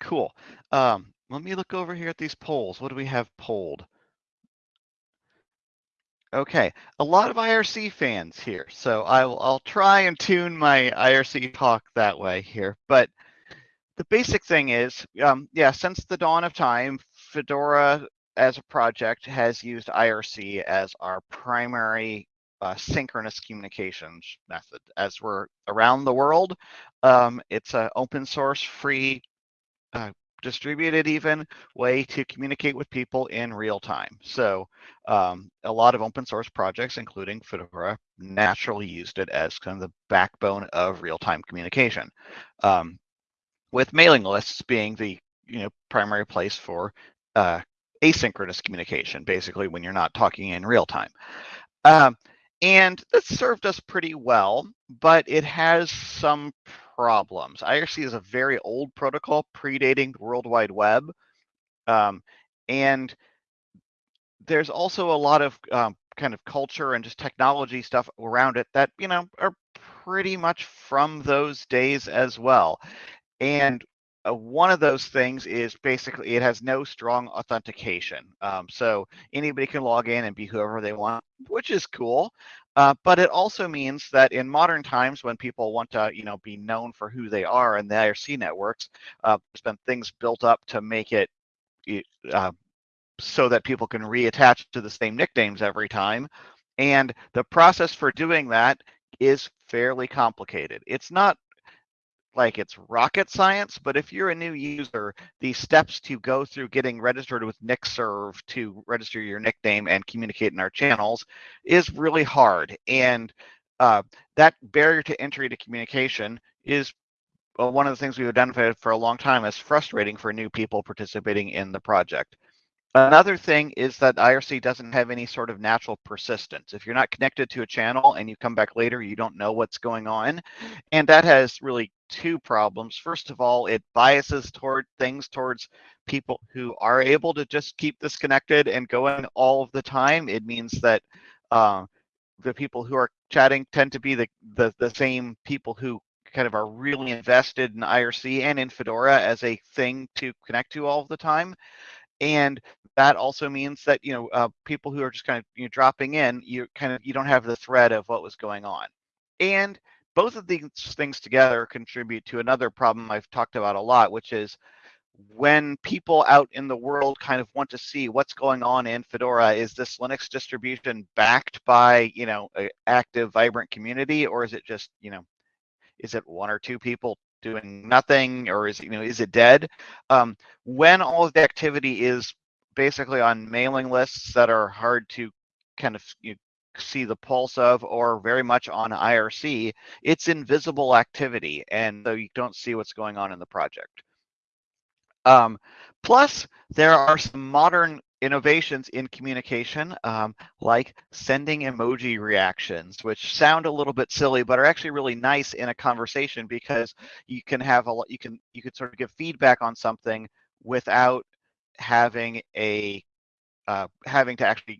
cool. Um, let me look over here at these polls. What do we have polled? Okay, a lot of IRC fans here, so I'll I'll try and tune my IRC talk that way here. But the basic thing is, um, yeah, since the dawn of time, Fedora as a project has used IRC as our primary uh, synchronous communications method. As we're around the world, um, it's an open source, free, uh, distributed even way to communicate with people in real time. So um, a lot of open source projects, including Fedora, naturally used it as kind of the backbone of real-time communication. Um, with mailing lists being the you know primary place for uh, asynchronous communication, basically when you're not talking in real time. Um, and that served us pretty well, but it has some problems. IRC is a very old protocol predating the World Wide Web. Um, and there's also a lot of um, kind of culture and just technology stuff around it that, you know, are pretty much from those days as well. And uh, one of those things is basically it has no strong authentication. Um, so anybody can log in and be whoever they want, which is cool. Uh, but it also means that in modern times, when people want to, you know, be known for who they are in the IRC networks, uh, there's been things built up to make it uh, so that people can reattach to the same nicknames every time. And the process for doing that is fairly complicated. It's not like it's rocket science, but if you're a new user, the steps to go through getting registered with NickServ to register your nickname and communicate in our channels is really hard. And uh, that barrier to entry to communication is uh, one of the things we've identified for a long time as frustrating for new people participating in the project. Another thing is that IRC doesn't have any sort of natural persistence. If you're not connected to a channel and you come back later, you don't know what's going on. And that has really two problems. First of all, it biases toward things towards people who are able to just keep this connected and going all of the time. It means that uh, the people who are chatting tend to be the, the, the same people who kind of are really invested in IRC and in Fedora as a thing to connect to all of the time and that also means that you know uh, people who are just kind of you know, dropping in you kind of you don't have the thread of what was going on. And both of these things together contribute to another problem i've talked about a lot which is when people out in the world kind of want to see what's going on in fedora is this linux distribution backed by you know an active vibrant community or is it just you know is it one or two people doing nothing or is you know is it dead? Um, when all of the activity is basically on mailing lists that are hard to kind of you know, see the pulse of or very much on IRC it's invisible activity and so you don't see what's going on in the project. Um, plus there are some modern innovations in communication, um, like sending emoji reactions, which sound a little bit silly, but are actually really nice in a conversation because you can have a you can you can sort of give feedback on something without having a uh, having to actually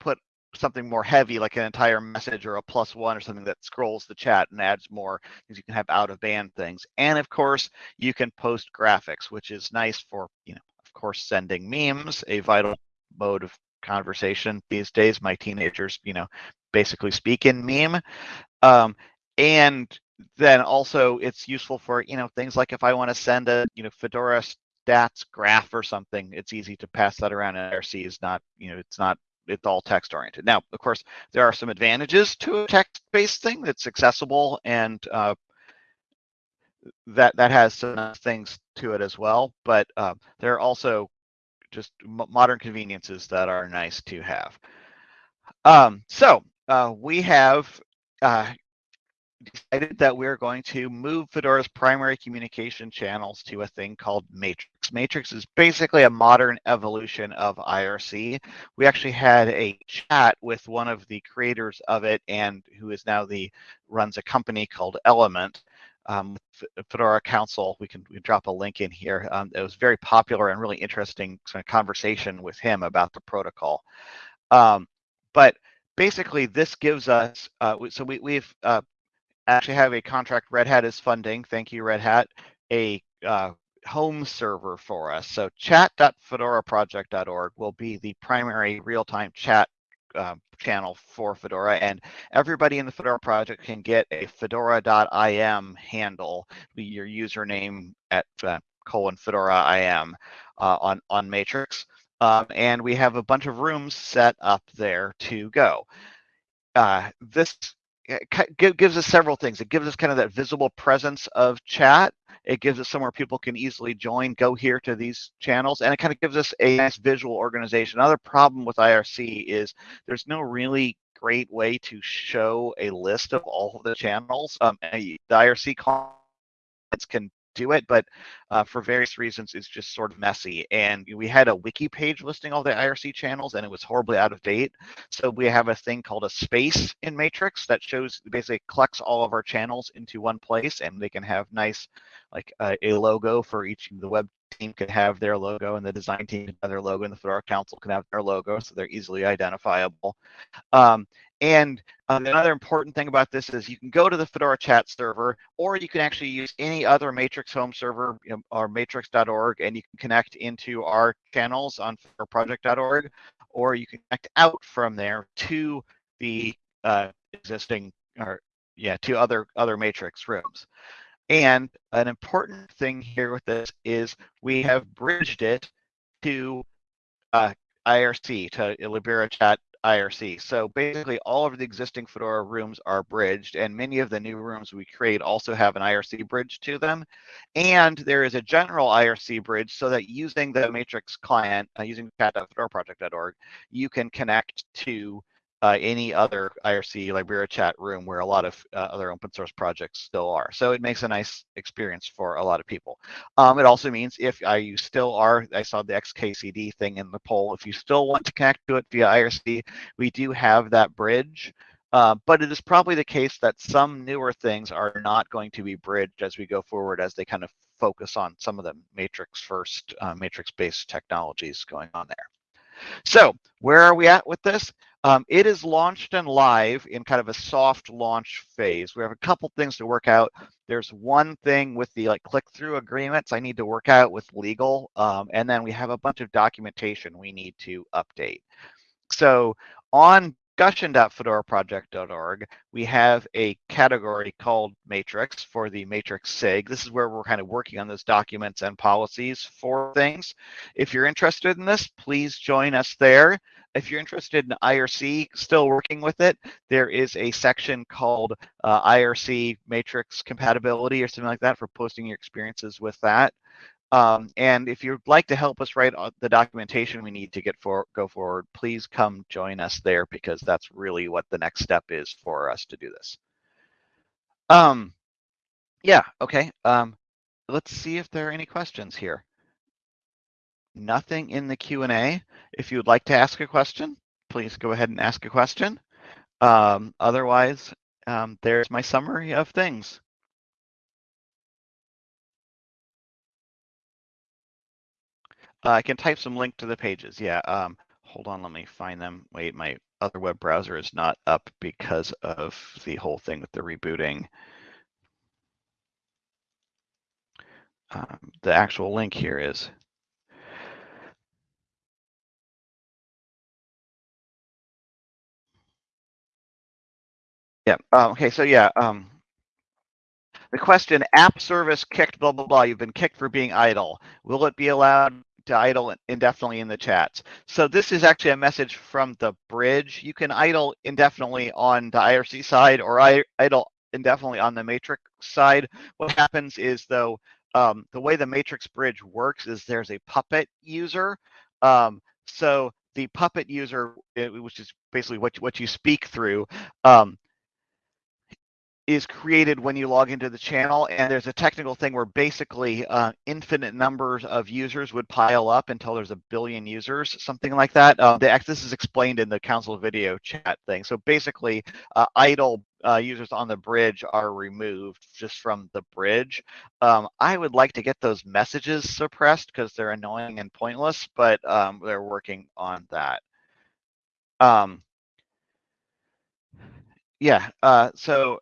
put something more heavy like an entire message or a plus one or something that scrolls the chat and adds more because you can have out of band things and of course you can post graphics which is nice for you know of course, sending memes, a vital mode of conversation these days. My teenagers, you know, basically speak in meme. Um, and then also it's useful for, you know, things like if I want to send a, you know, Fedora stats graph or something, it's easy to pass that around. And IRC is not, you know, it's not it's all text oriented. Now, of course, there are some advantages to a text-based thing that's accessible and uh, that that has some things to it as well. But uh, there are also just modern conveniences that are nice to have. Um, so uh, we have uh, decided that we're going to move Fedora's primary communication channels to a thing called Matrix. Matrix is basically a modern evolution of IRC. We actually had a chat with one of the creators of it and who is now the runs a company called Element um, Fedora Council. We can, we drop a link in here. Um, it was very popular and really interesting conversation with him about the protocol. Um, but basically, this gives us, uh, so we, we've uh, actually have a contract Red Hat is funding. Thank you, Red Hat. A uh, home server for us. So chat.fedoraproject.org will be the primary real-time chat uh, channel for Fedora, and everybody in the Fedora project can get a fedora.im handle, your username at uh, colon fedora im uh, on on Matrix, um, and we have a bunch of rooms set up there to go. Uh, this gives us several things. It gives us kind of that visible presence of chat. It gives us somewhere people can easily join, go here to these channels, and it kind of gives us a nice visual organization. Another problem with IRC is there's no really great way to show a list of all of the channels. Um, the IRC clients can do it, but uh, for various reasons, it's just sort of messy. And we had a wiki page listing all the IRC channels, and it was horribly out of date. So we have a thing called a space in Matrix that shows basically collects all of our channels into one place, and they can have nice, like uh, a logo for each. The web team can have their logo, and the design team can have their logo, and the Fedora Council can have their logo, so they're easily identifiable. Um, and um, another important thing about this is you can go to the Fedora chat server, or you can actually use any other Matrix home server you know, or matrix.org, and you can connect into our channels on fedoraproject.org, or you can connect out from there to the uh, existing, or yeah, to other other Matrix rooms. And an important thing here with this is we have bridged it to uh, IRC, to Libera Chat IRC. So basically all of the existing Fedora rooms are bridged and many of the new rooms we create also have an IRC bridge to them. And there is a general IRC bridge so that using the Matrix client, uh, using chat.fedoraproject.org, you can connect to uh, any other IRC Libera chat room where a lot of uh, other open source projects still are. So it makes a nice experience for a lot of people. Um, it also means if uh, you still are, I saw the XKCD thing in the poll, if you still want to connect to it via IRC, we do have that bridge. Uh, but it is probably the case that some newer things are not going to be bridged as we go forward as they kind of focus on some of the matrix first, uh, matrix based technologies going on there. So where are we at with this? Um, it is launched and live in kind of a soft launch phase. We have a couple things to work out. There's one thing with the like click-through agreements I need to work out with legal, um, and then we have a bunch of documentation we need to update. So on discussion.fedoraproject.org, we have a category called Matrix for the Matrix SIG. This is where we're kind of working on those documents and policies for things. If you're interested in this, please join us there. If you're interested in IRC, still working with it, there is a section called uh, IRC Matrix compatibility or something like that for posting your experiences with that. Um, and if you'd like to help us write the documentation we need to get for go forward, please come join us there because that's really what the next step is for us to do this. Um, yeah, okay. Um, let's see if there are any questions here. Nothing in the Q&A. If you would like to ask a question, please go ahead and ask a question. Um, otherwise, um, there's my summary of things. Uh, I can type some link to the pages. Yeah. Um, hold on. Let me find them. Wait, my other web browser is not up because of the whole thing with the rebooting. Um, the actual link here is yeah. Um, okay. So yeah. Um, the question: App service kicked. Blah blah blah. You've been kicked for being idle. Will it be allowed to idle indefinitely in the chats. So this is actually a message from the bridge. You can idle indefinitely on the IRC side or idle indefinitely on the matrix side. What happens is though, um, the way the matrix bridge works is there's a puppet user. Um, so the puppet user, eh, which is basically what, what you speak through, um, is created when you log into the channel and there's a technical thing where basically uh, infinite numbers of users would pile up until there's a billion users something like that. Uh, the, this is explained in the council video chat thing. So basically uh, idle uh, users on the bridge are removed just from the bridge. Um, i would like to get those messages suppressed because they're annoying and pointless but um, they're working on that. Um, yeah uh, so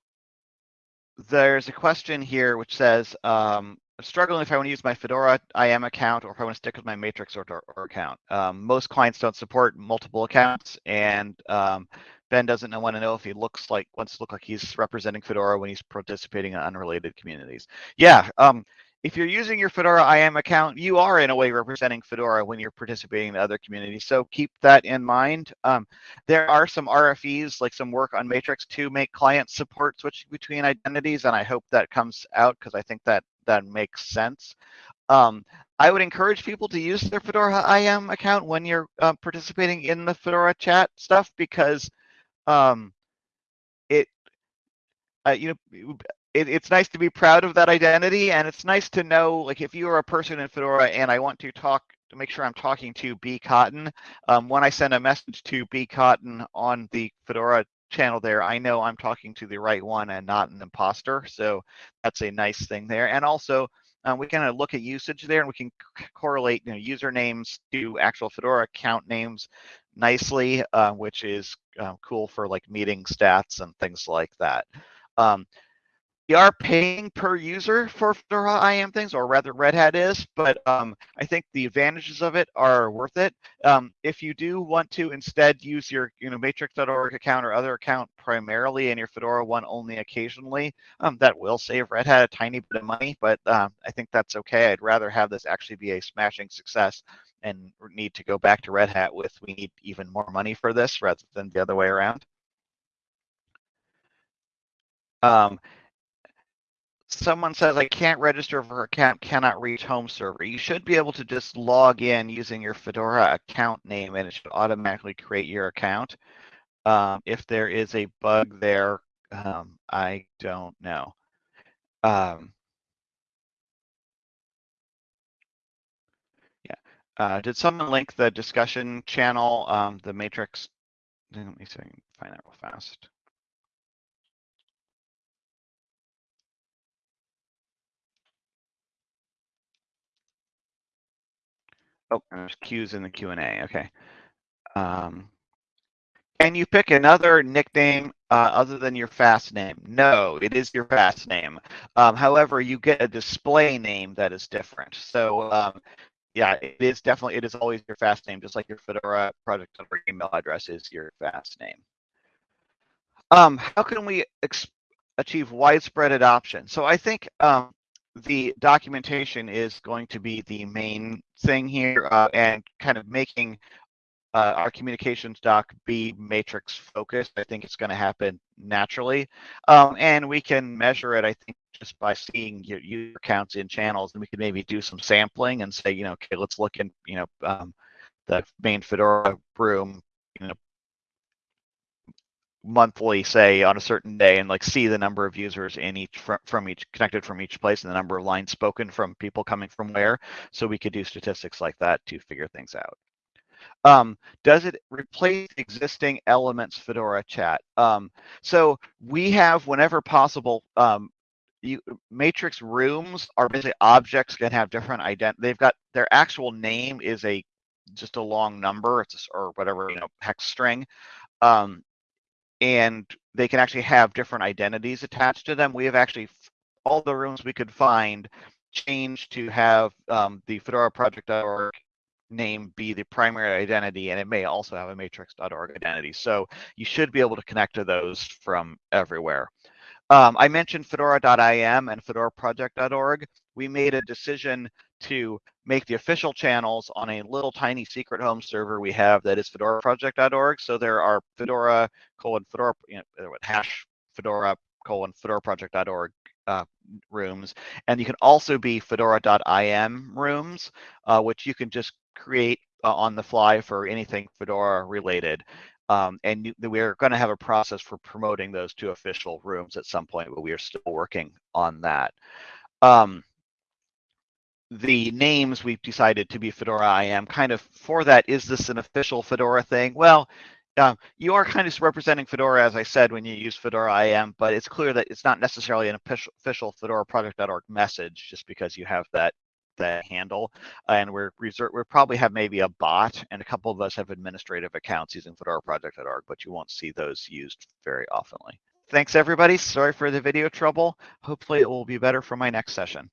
there's a question here which says, um, struggling if I want to use my Fedora IAM account or if I want to stick with my Matrix or, or, or account. Um, most clients don't support multiple accounts, and um, Ben doesn't want to know if he looks like wants to look like he's representing Fedora when he's participating in unrelated communities. Yeah, um, if you're using your Fedora IAM account, you are in a way representing Fedora when you're participating in other communities. So keep that in mind. Um, there are some RFEs, like some work on Matrix to make client support switching between identities, and I hope that comes out because I think that that makes sense. Um, I would encourage people to use their Fedora IAM account when you're uh, participating in the Fedora chat stuff because um, it, uh, you know, it, it's nice to be proud of that identity and it's nice to know like if you are a person in fedora and i want to talk to make sure i'm talking to bcotton um, when i send a message to bcotton on the fedora channel there i know i'm talking to the right one and not an imposter so that's a nice thing there. And also um, we of look at usage there and we can correlate you know usernames to actual fedora account names nicely uh, which is uh, cool for like meeting stats and things like that. Um, we are paying per user for Fedora IAM things, or rather Red Hat is, but um, I think the advantages of it are worth it. Um, if you do want to instead use your you know matrix.org account or other account primarily and your Fedora one only occasionally, um, that will save Red Hat a tiny bit of money, but uh, I think that's okay. I'd rather have this actually be a smashing success and need to go back to Red Hat with we need even more money for this rather than the other way around. Um, someone says I can't register for account, cannot reach home server. You should be able to just log in using your Fedora account name and it should automatically create your account. Um, if there is a bug there, um, I don't know. Um, yeah. Uh, did someone link the discussion channel, um, the matrix? Let me see if I can find that real fast. Oh, there's Q's in the Q and A. Okay. Um, can you pick another nickname uh, other than your FAS name? No, it is your FAS name. Um, however, you get a display name that is different. So um, yeah, it is definitely, it is always your FAS name, just like your Fedora project email address is your FAS name. Um, how can we achieve widespread adoption? So I think um, the documentation is going to be the main thing here uh, and kind of making uh, our communications doc be matrix focused. I think it's going to happen naturally. Um, and we can measure it, I think, just by seeing your user counts in channels. And we could maybe do some sampling and say, you know, okay, let's look in, you know, um, the main Fedora room, you know, monthly say on a certain day and like see the number of users in each from, from each connected from each place and the number of lines spoken from people coming from where so we could do statistics like that to figure things out. Um, does it replace existing elements fedora chat? Um, so we have whenever possible um, you, matrix rooms are basically objects that have different ident they've got their actual name is a just a long number it's a, or whatever you know hex string. Um, and they can actually have different identities attached to them. We have actually all the rooms we could find changed to have um, the Fedora project.org name be the primary identity, and it may also have a matrix.org identity. So you should be able to connect to those from everywhere. Um, I mentioned fedora.im and fedoraproject.org. We made a decision to make the official channels on a little tiny secret home server we have that is fedoraproject.org. So there are fedora colon fedora you know, hash fedora colon fedoraproject.org uh, rooms. And you can also be fedora.im rooms, uh, which you can just create uh, on the fly for anything Fedora related. Um, and we're going to have a process for promoting those to official rooms at some point, but we are still working on that. Um, the names we've decided to be Fedora IAM kind of for that. Is this an official Fedora thing? Well, um, you are kind of representing Fedora, as I said, when you use Fedora IAM, but it's clear that it's not necessarily an official, Fedora project.org message just because you have that that handle. And we're we probably have maybe a bot, and a couple of us have administrative accounts using Fedora project.org, but you won't see those used very oftenly. Thanks, everybody. Sorry for the video trouble. Hopefully, it will be better for my next session.